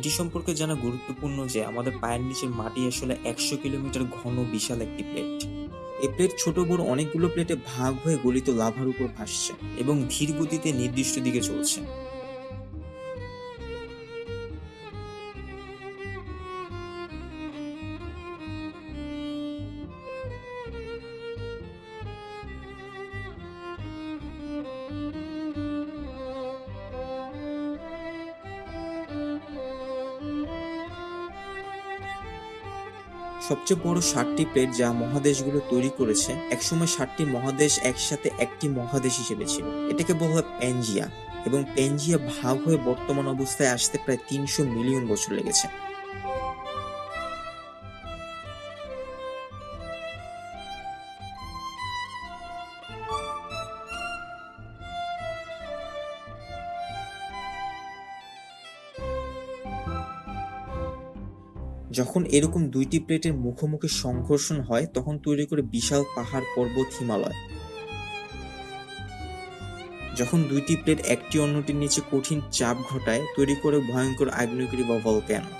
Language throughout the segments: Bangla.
এটি সম্পর্কে জানা গুরুত্বপূর্ণ যে আমাদের পায়ের নিচের মাটি আসলে একশো কিলোমিটার ঘন বিশাল একটি প্লেট এই প্লেট ছোট বড় অনেকগুলো প্লেটে ভাগ হয়ে গলিত লাভার উপর ভাসছে এবং ধীর গতিতে নির্দিষ্ট দিকে চলছে। সবচেয়ে বড় সাতটি প্লেট যা মহাদেশগুলো তৈরি করেছে, একসময় সাতটি মহাদেশ একসাথে একটি মহাদেশ হিসেবে ছিল। এটাকে বলা হয় প্যাঞ্জিয়া এবং প্যাঞ্জিয়া ভাগ হয়ে বর্তমান অবস্থায় আসতে প্রায় তিনশো মিলিয়ন বছর লেগেছে। যখন এরকম দুইটি প্লেটের মুখোমুখি সংঘর্ষণ হয়, তখন তৈরি করে বিশাল পাহাড় পর্বত হিমালয়। যখন দুইটি প্লেট একটি অন্যটির নিচে কঠিন চাপ ঘটায়, তৈরি করে ভয়ঙ্কর আগ্নেয়গিরি বা ভলক্যানো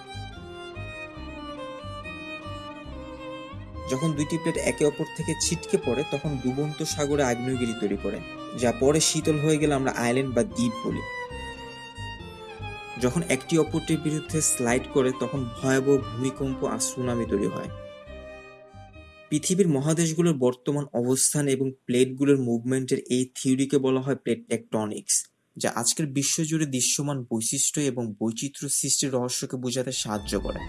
যখন দুইটি প্লেট একে অপর থেকে ছিটকে পড়ে, তখন ডুবন্ত সাগরে আগ্নেয়গিরি তৈরি করে, যা পরে শীতল হয়ে গেলে আমরা আইল্যান্ড বা দ্বীপ বলি। যখন একটি অপরটির বিরুদ্ধে স্লাইড করে, তখন ভয়াবহ ভূমিকম্প আর সুনামি তৈরি হয়। পৃথিবীর মহাদেশগুলোর বর্তমান অবস্থান এবং প্লেটগুলোর মুভমেন্টের এই থিওরিকে বলা হয় প্লেট টেকটনিক্স, যা আজকের বিশ্বজুড়ে দৃশ্যমান বৈশিষ্ট্য এবং বৈচিত্র্য সৃষ্টির রহস্যকে বোঝাতে সাহায্য করে।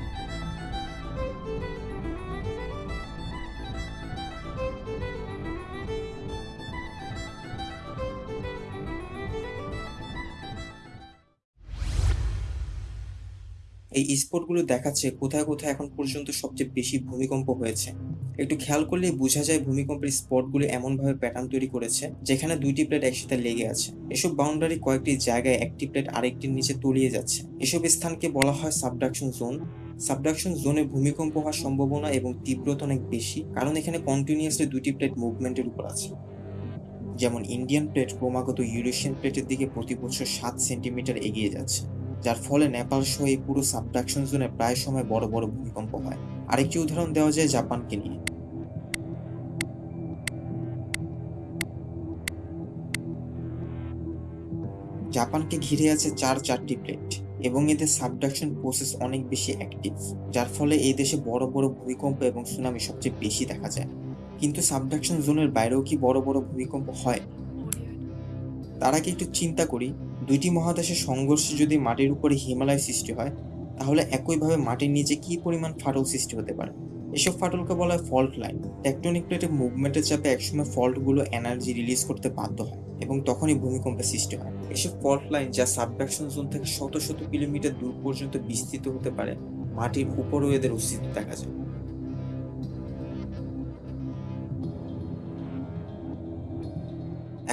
এই স্পটগুলো দেখাচ্ছে কোথায় কোথায় এখন পর্যন্ত সবচেয়ে বেশি ভূমিকম্প হয়েছে। একটু খেয়াল করলে বোঝা যায় ভূমিকম্পের স্পটগুলো এমনভাবে প্যাটার্ন তৈরি করেছে, যেখানে দুইটি প্লেট একসাথে লেগে আছে। এসব বাউন্ডারি কয়েকটি জায়গায় একটি প্লেট আরেকটির নিচে তলিয়ে যাচ্ছে। এসব স্থানকে বলা হয় সাবডাকশন জোন সাবডাকশন জোনে ভূমিকম্প হওয়ার সম্ভাবনা এবং তীব্রতা অনেক বেশি, কারণ এখানে কন্টিনিউয়াসলি দুটি প্লেট মুভমেন্টের উপর আছে। যেমন ইন্ডিয়ান প্লেট ক্রমাগত ইউরেশিয়ান প্লেটের দিকে প্রতি বছর সাত সেন্টিমিটার এগিয়ে যাচ্ছে। যার ফলে নেপাল সহ এই পুরো সাবডাকশন জোনে প্রায় সময় বড় বড় ভূমিকম্প হয়। আরেকটি উদাহরণ দেওয়া যায় জাপানকে নিয়ে। জাপানকে ঘিরে আছে চার চারটি প্লেট এবং এদের সাবডাকশন প্রসেস অনেক বেশি অ্যাক্টিভ যার ফলে এই দেশে বড় বড় ভূমিকম্প এবং সুনামি সবচেয়ে বেশি দেখা যায়। কিন্তু সাবডাকশন জোনের বাইরেও কি বড় বড় ভূমিকম্প হয়? তার আগে একটু চিন্তা করি। দুইটি মহাদেশের সংঘর্ষে যদি মাটির উপরে হিমালয় সৃষ্টি হয়, তাহলে একইভাবে মাটির নিচে কি পরিমাণ ফাটল সৃষ্টি হতে পারে? এসব ফাটলকে বলা হয় ফল্ট লাইন। টেকটনিক প্লেটের মুভমেন্টের চাপে একসময় ফল্টগুলো এনার্জি রিলিজ করতে বাধ্য হয় এবং তখনই ভূমিকম্পের সৃষ্টি হয়। এসব ফল্ট লাইন যা সাবভ্যাকশন জোন থেকে শত শত কিলোমিটার দূর পর্যন্ত বিস্তৃত হতে পারে, মাটির উপরেও এদের অস্তিত্ব দেখা যায়।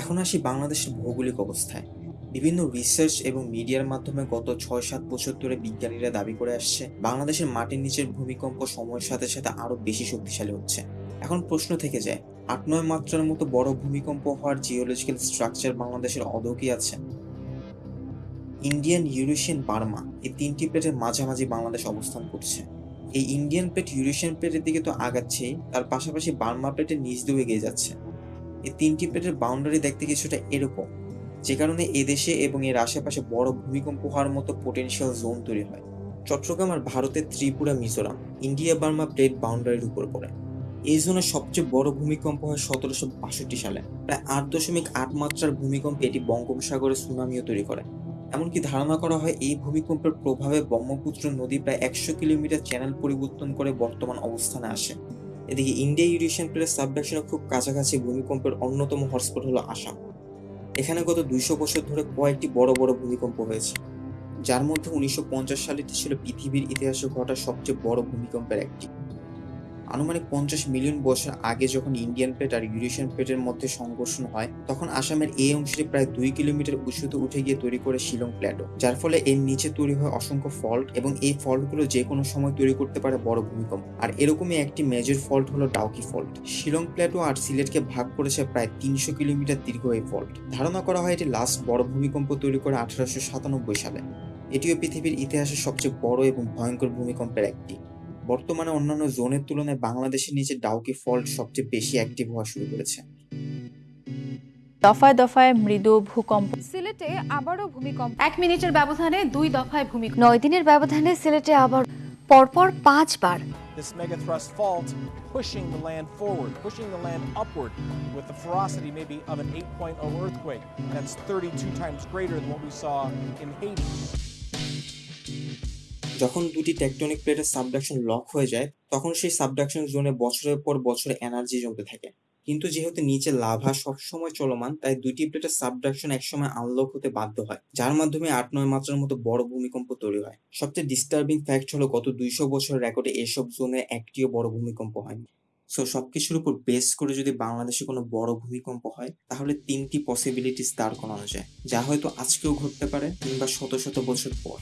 এখন আসি বাংলাদেশের ভৌগোলিক অবস্থায়। বিভিন্ন রিসার্চ এবং মিডিয়ার মাধ্যমে গত ছয় সাত বছর ধরে বিজ্ঞানীরা দাবি করে আসছে, বাংলাদেশের মাটির নিচের ভূমিকম্প সময়ের সাথে সাথে আরও বেশি শক্তিশালী হচ্ছে। এখন প্রশ্ন থেকে যায় আট নয় মাত্রার মতো বড় ভূমিকম্প হওয়ার জিওলজিক্যাল স্ট্রাকচার বাংলাদেশের অদৌ কি আছে। ইন্ডিয়ান ইউরেশিয়ান বার্মা এই তিনটি প্লেটের মাঝামাঝি বাংলাদেশ অবস্থান করছে। এই ইন্ডিয়ান প্লেট ইউরেশিয়ান প্লেটের দিকে তো আগাচ্ছেই তার পাশাপাশি বার্মা প্লেটের নিচ দিয়েও এগিয়ে যাচ্ছে। এই তিনটি প্লেটের বাউন্ডারি দেখতে কিছুটা এরকম। যে কারণে এদেশে এবং এর আশেপাশে বড় ভূমিকম্প হওয়ার মতো পোটেনশিয়াল জোন তৈরি হয়। চট্টগ্রাম আর ভারতের Tripura, Mizoram, India, Burma plate বাউন্ডারির উপর পড়ে। এই জোনের সবচেয়ে বড় ভূমিকম্প হয় সতেরোশো বাষট্টি সালে। প্রায় আট দশমিক আট মাত্রার ভূমিকম্পে এটি বঙ্গোপসাগরে সুনামিও তৈরি করে। এমনকি ধারণা করা হয় এই ভূমিকম্পের প্রভাবে ব্রহ্মপুত্র নদী প্রায় একশো কিলোমিটার চ্যানেল পরিবর্তন করে বর্তমান অবস্থানে আসে। এদিকে ইন্ডিয়া ইউরেশিয়ান প্লেট সাবডাকশনের খুব কাছাকাছি ভূমিকম্পের অন্যতম হটস্পট হলো আসাম। এখানে গত দুইশো বছর ধরে কয়েকটি বড় বড় ভূমিকম্প হয়েছে। যার মধ্যে উনিশশো পঞ্চাশ সালেটি ছিল পৃথিবীর ইতিহাসে ঘটা সবচেয়ে বড় ভূমিকম্পের একটি। আনুমানিক পঞ্চাশ মিলিয়ন বছর আগে যখন ইন্ডিয়ান প্লেট আর ইউরেশিয়ান প্লেটের মধ্যে সংঘর্ষণ হয়, তখন আসামের এই অংশটি প্রায় দুই কিলোমিটার উঁচুতে উঠে গিয়ে তৈরি করে শিলং প্ল্যাটো যার ফলে এর নিচে তৈরি হয় অসংখ্য ফল্ট এবং এই ফল্টগুলো যে কোনো সময় তৈরি করতে পারে বড় ভূমিকম্প। আর এরকমই একটি মেজর ফল্ট হলো ডাউকি ফল্ট। শিলং প্ল্যাটো আর সিলেটকে ভাগ করেছে প্রায় তিনশো কিলোমিটার দীর্ঘ এই ফল্ট। ধারণা করা হয় এটি লাস্ট বড় ভূমিকম্প তৈরি করে আঠারোশো সাতানব্বই সালে। এটিও পৃথিবীর ইতিহাসের সবচেয়ে বড় এবং ভয়ঙ্কর ভূমিকম্পের একটি। বর্তমানে অন্যান্য জোনের তুলনায় বাংলাদেশের নিচে ডাউকি ফল্ট সবচেয়ে বেশি অ্যাক্টিভ হওয়া শুরু করেছে দফায় দফায় মৃদু ভূকম্প সিলেটে আবারও ভূমিকম্প এক মিনিটের ব্যবধানে দুই দফায় ভূমিকম্প নয় দিনের ব্যবধানে সিলেটে আবার পরপর পাঁচবার This megathrust fault pushing the land forward, pushing the land upward with the ferocity maybe of an 8.0 earthquake. That's 32 times greater than what we saw in Haiti. যখন দুটি টেকটনিক প্লেটের সাবডাকশন লক হয়ে যায়, তখন সেই সাবডাকশন জোনে বছরের পর বছর এনার্জি জমতে থাকে। কিন্তু যেহেতু নিচে লাভা সবসময় চলমান, তাই দুইটি প্লেটের সাবডাকশন একসময় আনলক হতে বাধ্য হয়, যার মাধ্যমে আট নয় মাত্রার মতো বড় ভূমিকম্প তৈরি হয়। সবচেয়ে ডিস্টার্বিং ফ্যাক্ট হলো গত দুইশো বছরের রেকর্ডে এসব জোনে একটিও বড় ভূমিকম্প হয়নি। সো সবকিছুর উপর বেস করে যদি বাংলাদেশে কোনো বড় ভূমিকম্প হয়, তাহলে তিনটি পসিবিলিটিস দাঁড় করানো যায়, যা হয়তো আজকেও ঘটতে পারে কিংবা শত শত বছর পর।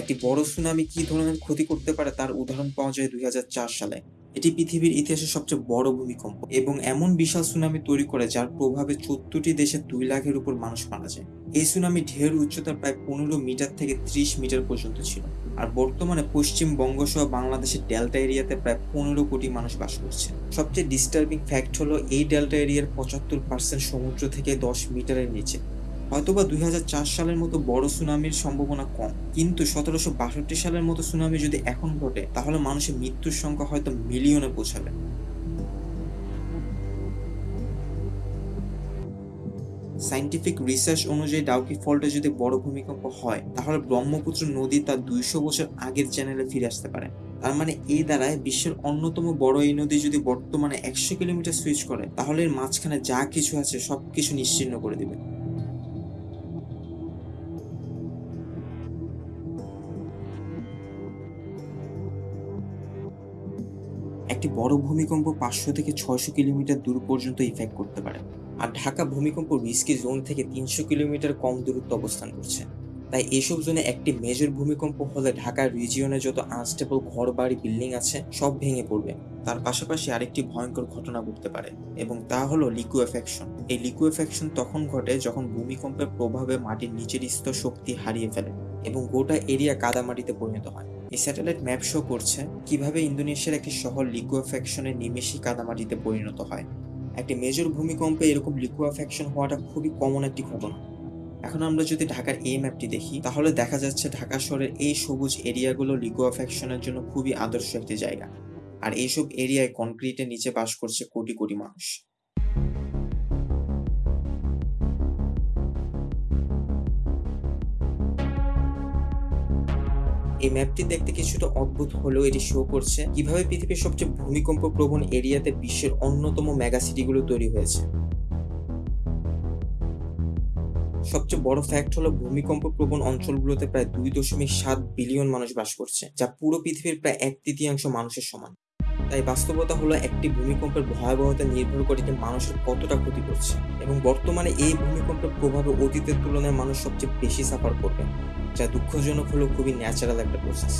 একটি বড় সুনামি কি ধরনের ক্ষতি করতে পারে তার উদাহরণ পাওয়া যায় দুই হাজার চার সালে। এটি পৃথিবীর ইতিহাসে সবচেয়ে বড় ভূমিকম্প এবং এমন বিশাল সুনামি তৈরি করে যার প্রভাবে চোদ্দটি দেশে দুই লাখের উপর মানুষ মারা যায়। এই সুনামি ঢের উচ্চতা প্রায় পনেরো মিটার থেকে ত্রিশ মিটার পর্যন্ত ছিল আর বর্তমানে পশ্চিমবঙ্গ সহ বাংলাদেশের ডেল্টা এরিয়াতে প্রায় পনেরো কোটি মানুষ বাস করছে। সবচেয়ে ডিস্টার্বিং ফ্যাক্ট হলো এই ডেল্টা এরিয়ার পঁচাত্তর পার্সেন্ট সমুদ্র থেকে দশ মিটারের নিচে। হয়তোবা দুই হাজার চার সালের মতো বড় সুনামির সম্ভাবনা কম। কিন্তু সতেরোশো বাষট্টি সালের মতো সুনামি যদি এখন ঘটে, তাহলে মানুষের মৃত্যুর সংখ্যা হয়তো মিলিয়নে পৌঁছাবে। সাইন্টিফিক রিসার্চ অনুযায়ী ডাউকি ফল্টে যদি বড় ভূমিকম্প হয়, তাহলে ব্রহ্মপুত্র নদী তার দুইশো বছর আগের চ্যানেলে ফিরে আসতে পারে। তার মানে এই দ্বারায় বিশ্বের অন্যতম বড় এই নদী যদি বর্তমানে একশো কিলোমিটার সুইচ করে, তাহলে এর মাঝখানে যা কিছু আছে সবকিছু নিশ্চিন্ন করে দিবে। একটি বড় ভূমিকম্প পাঁচশো থেকে ছয়শো কিলোমিটার দূর পর্যন্ত ইফেক্ট করতে পারে। আর ঢাকা ভূমিকম্প রিস্কি জোন থেকে তিনশো কিলোমিটার কম দূরত্ব অবস্থান করছে। তাই এইসব জোনে একটি মেজর ভূমিকম্প হলে ঢাকার রিজিয়নে যত আনস্টেবল ঘর বাড়ি বিল্ডিং আছে, সব ভেঙে পড়বে। তার পাশাপাশি আরেকটি ভয়ঙ্কর ঘটনা ঘটতে পারে, এবং তা হলো লিকুয়েফ্যাকশন এই লিকুয়েফ্যাকশন তখন ঘটে যখন ভূমিকম্পের প্রভাবে মাটির নিচের স্তর শক্তি হারিয়ে ফেলে, এবং গোটা এরিয়া কাদামাটিতে পরিণত হয়। এই স্যাটেলাইট ম্যাপ শো করছে কীভাবে ইন্দোনেশিয়ার একটি শহর লিকুয়েফ্যাকশনের নিমেষই কাদামাটিতে পরিণত হয়। একটি মেজর ভূমিকম্পে এরকম লিকুয়েফ্যাকশন হওয়াটা খুবই কমন একটি ঘটনা। এখন আমরা যদি ঢাকার এই ম্যাপটি দেখি, তাহলে দেখা যাচ্ছে ঢাকা শহরের এই সবুজ এরিয়াগুলো লিকুয়েফ্যাকশনের জন্য খুবই আদর্শ একটি জায়গা। আর এইসব এরিয়ায় কনক্রিটের নিচে বাস করছে কোটি কোটি মানুষ। এই ম্যাপটি দেখতে কিছুটা অদ্ভুত হলেও এটি শো করছে কীভাবে পৃথিবীর সবচেয়ে ভূমিকম্প প্রবণ এরিয়াতে বিশ্বের অন্যতম মেগা সিটিগুলো তৈরি হয়েছে। সবচেয়ে বড় ফ্যাক্ট হলো ভূমিকম্প প্রবণ অঞ্চলগুলোতে প্রায় দুই দশমিক সাত বিলিয়ন মানুষ বাস করছে, যা পুরো পৃথিবীর প্রায় এক তৃতীয়াংশ মানুষের সমান। তাই বাস্তবতা হলো একটি ভূমিকম্পের ভয়াবহতা নির্ভর করে যে মানুষের কতটা ক্ষতি করছে। এবং বর্তমানে এই ভূমিকম্পের প্রভাবে অতীতের তুলনায় মানুষ সবচেয়ে বেশি সাফার করবে, যা দুঃখজনক হলেও খুবই ন্যাচারাল একটা প্রসেস